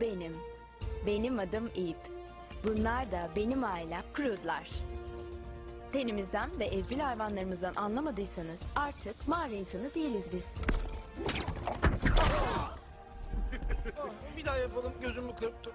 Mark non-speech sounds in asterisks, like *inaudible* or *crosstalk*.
benim. Benim adım İp. Bunlar da benim ailem Krudlar. Tenimizden ve evcil hayvanlarımızdan anlamadıysanız artık mağara insanı değiliz biz. *laughs* Bir daha yapalım gözümü kırptım.